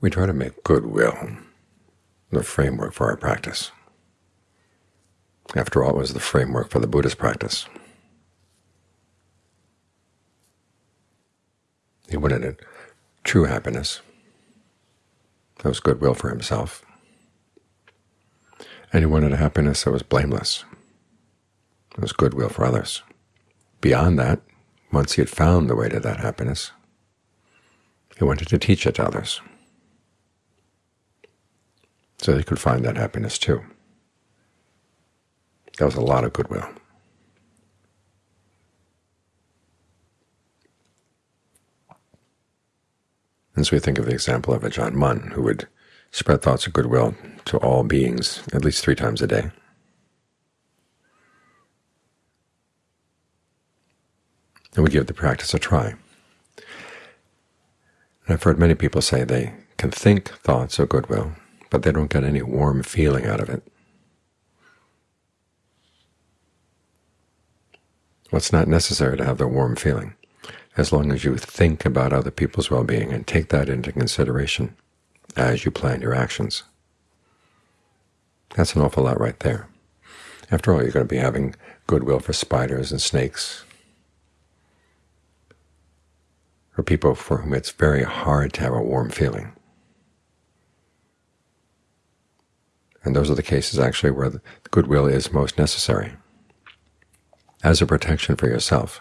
We try to make goodwill the framework for our practice. After all, it was the framework for the Buddha's practice. He wanted a true happiness. That was goodwill for himself. And he wanted a happiness that was blameless. It was goodwill for others. Beyond that, once he had found the way to that happiness, he wanted to teach it to others so they could find that happiness too. That was a lot of goodwill. And so we think of the example of Ajaan Mun, who would spread thoughts of goodwill to all beings at least three times a day. And we give the practice a try. And I've heard many people say they can think thoughts of goodwill, but they don't get any warm feeling out of it. Well, it's not necessary to have the warm feeling, as long as you think about other people's well-being and take that into consideration as you plan your actions. That's an awful lot right there. After all, you're going to be having goodwill for spiders and snakes, for people for whom it's very hard to have a warm feeling. And those are the cases actually where the goodwill is most necessary as a protection for yourself,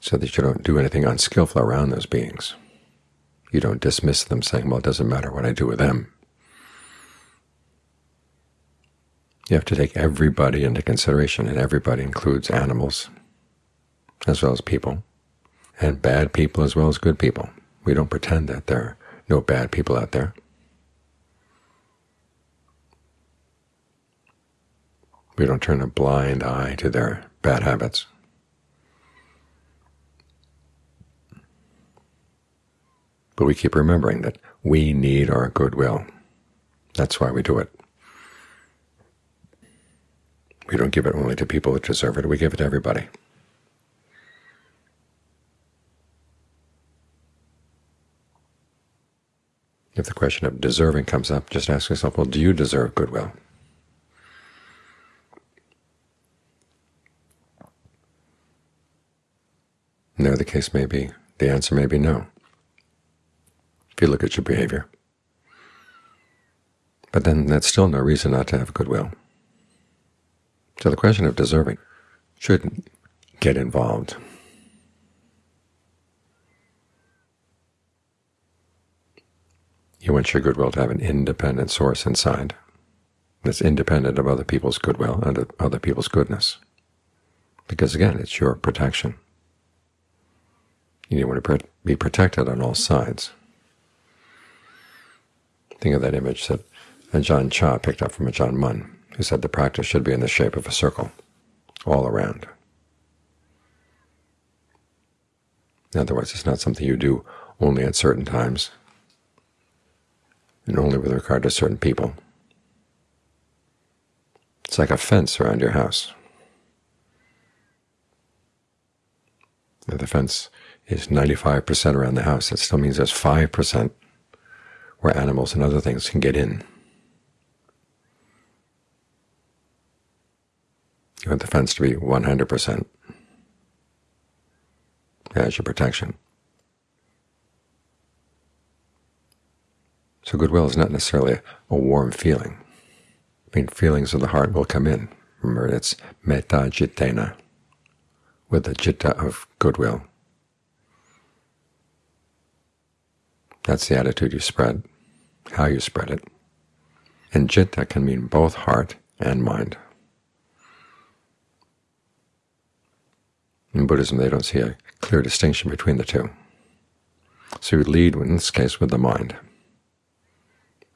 so that you don't do anything unskillful around those beings. You don't dismiss them saying, well, it doesn't matter what I do with them. You have to take everybody into consideration, and everybody includes animals as well as people, and bad people as well as good people. We don't pretend that there are no bad people out there. We don't turn a blind eye to their bad habits. But we keep remembering that we need our goodwill. That's why we do it. We don't give it only to people that deserve it. We give it to everybody. If the question of deserving comes up, just ask yourself, well, do you deserve goodwill? There the case may be, the answer may be no, if you look at your behavior. But then that's still no reason not to have goodwill. So the question of deserving shouldn't get involved. You want your goodwill to have an independent source inside that's independent of other people's goodwill and other people's goodness. Because again, it's your protection. You want to be protected on all sides. Think of that image that Ajaan Chah picked up from Ajaan Mun, who said the practice should be in the shape of a circle, all around. In other words, it's not something you do only at certain times and only with regard to certain people. It's like a fence around your house. If The fence is 95% around the house. That still means there's 5% where animals and other things can get in. You want the fence to be 100% as your protection. So goodwill is not necessarily a warm feeling. I mean, feelings of the heart will come in. Remember, it's metta cittena, with the citta of goodwill. That's the attitude you spread, how you spread it. And citta can mean both heart and mind. In Buddhism, they don't see a clear distinction between the two. So you lead, in this case, with the mind,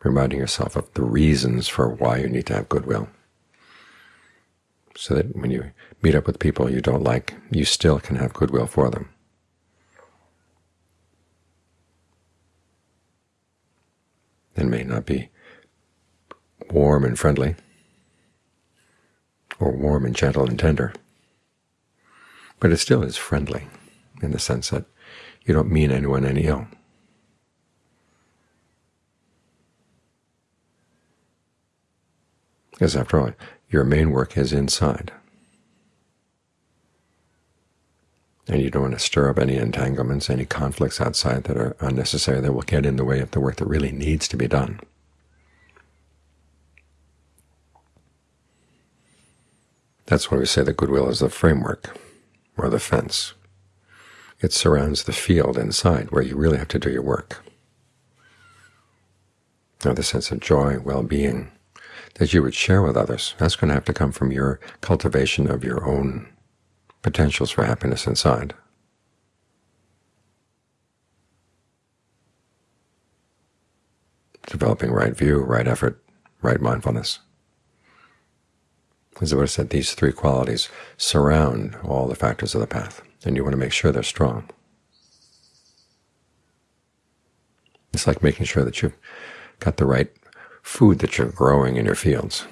reminding yourself of the reasons for why you need to have goodwill, so that when you meet up with people you don't like, you still can have goodwill for them. It may not be warm and friendly, or warm and gentle and tender, but it still is friendly in the sense that you don't mean anyone any ill. Because after all, your main work is inside. And you don't want to stir up any entanglements, any conflicts outside that are unnecessary that will get in the way of the work that really needs to be done. That's why we say that goodwill is the framework, or the fence. It surrounds the field inside where you really have to do your work. Now the sense of joy, well-being that you would share with others, that's going to have to come from your cultivation of your own potentials for happiness inside. Developing right view, right effort, right mindfulness. As the Buddha said, these three qualities surround all the factors of the path, and you want to make sure they're strong. It's like making sure that you've got the right food that you're growing in your fields.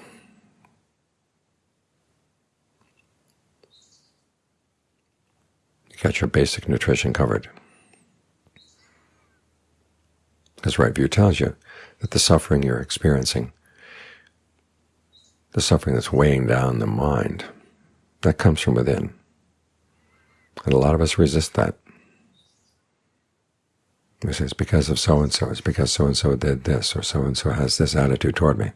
You got your basic nutrition covered. Because right view tells you that the suffering you're experiencing the suffering that's weighing down the mind, that comes from within. And a lot of us resist that. Say, it's because of so-and-so, it's because so-and-so did this, or so-and-so has this attitude toward me.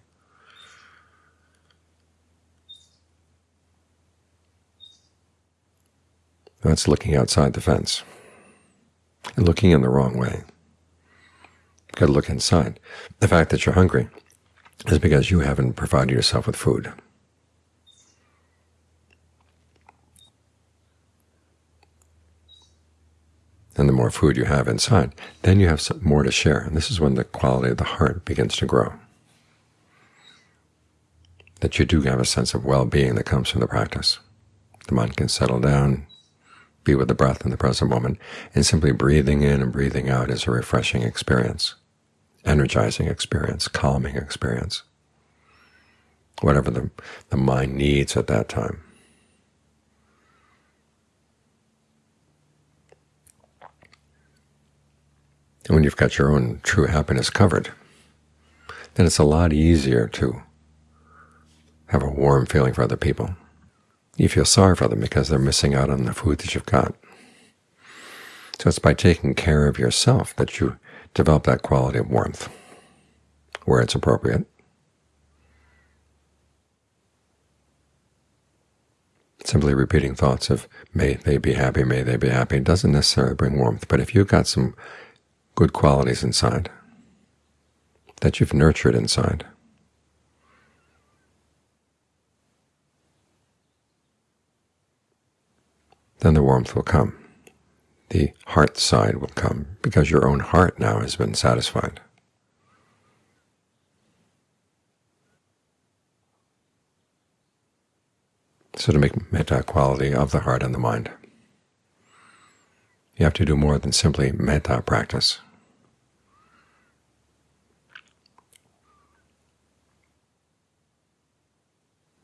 That's looking outside the fence and looking in the wrong way. You've got to look inside. The fact that you're hungry is because you haven't provided yourself with food. And the more food you have inside, then you have more to share. And this is when the quality of the heart begins to grow. That you do have a sense of well-being that comes from the practice. The mind can settle down, be with the breath in the present moment, and simply breathing in and breathing out is a refreshing experience energizing experience, calming experience, whatever the, the mind needs at that time. And when you've got your own true happiness covered, then it's a lot easier to have a warm feeling for other people. You feel sorry for them because they're missing out on the food that you've got. So it's by taking care of yourself that you develop that quality of warmth where it's appropriate. Simply repeating thoughts of may they be happy, may they be happy doesn't necessarily bring warmth. But if you've got some good qualities inside that you've nurtured inside, then the warmth will come the heart side will come, because your own heart now has been satisfied. So to make metta quality of the heart and the mind, you have to do more than simply metta practice.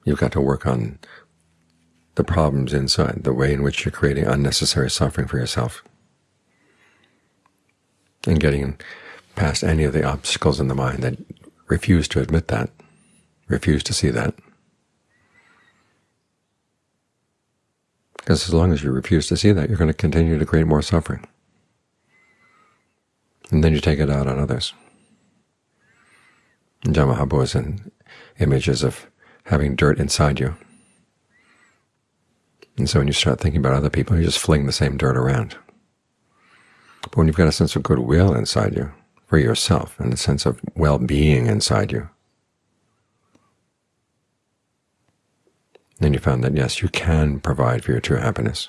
You've got to work on the problems inside, the way in which you're creating unnecessary suffering for yourself, and getting past any of the obstacles in the mind that refuse to admit that, refuse to see that. Because as long as you refuse to see that, you're going to continue to create more suffering. And then you take it out on others. Ajaan Maha Boowa is in images of having dirt inside you. And so when you start thinking about other people, you just fling the same dirt around. But when you've got a sense of goodwill inside you for yourself and a sense of well-being inside you, then you found that, yes, you can provide for your true happiness.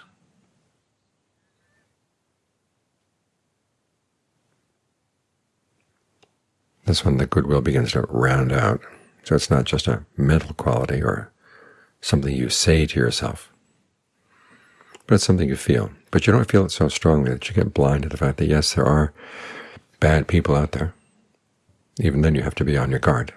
That's when the goodwill begins to round out. So it's not just a mental quality or something you say to yourself, but it's something you feel. But you don't feel it so strongly that you get blind to the fact that, yes, there are bad people out there. Even then you have to be on your guard.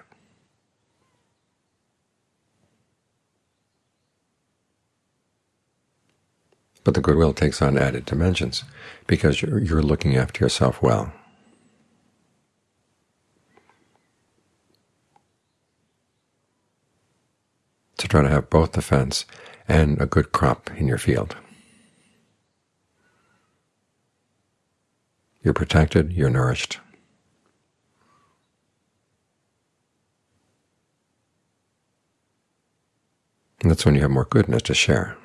But the goodwill takes on added dimensions because you're, you're looking after yourself well. To try to have both the fence and a good crop in your field. You're protected, you're nourished. And that's when you have more goodness to share.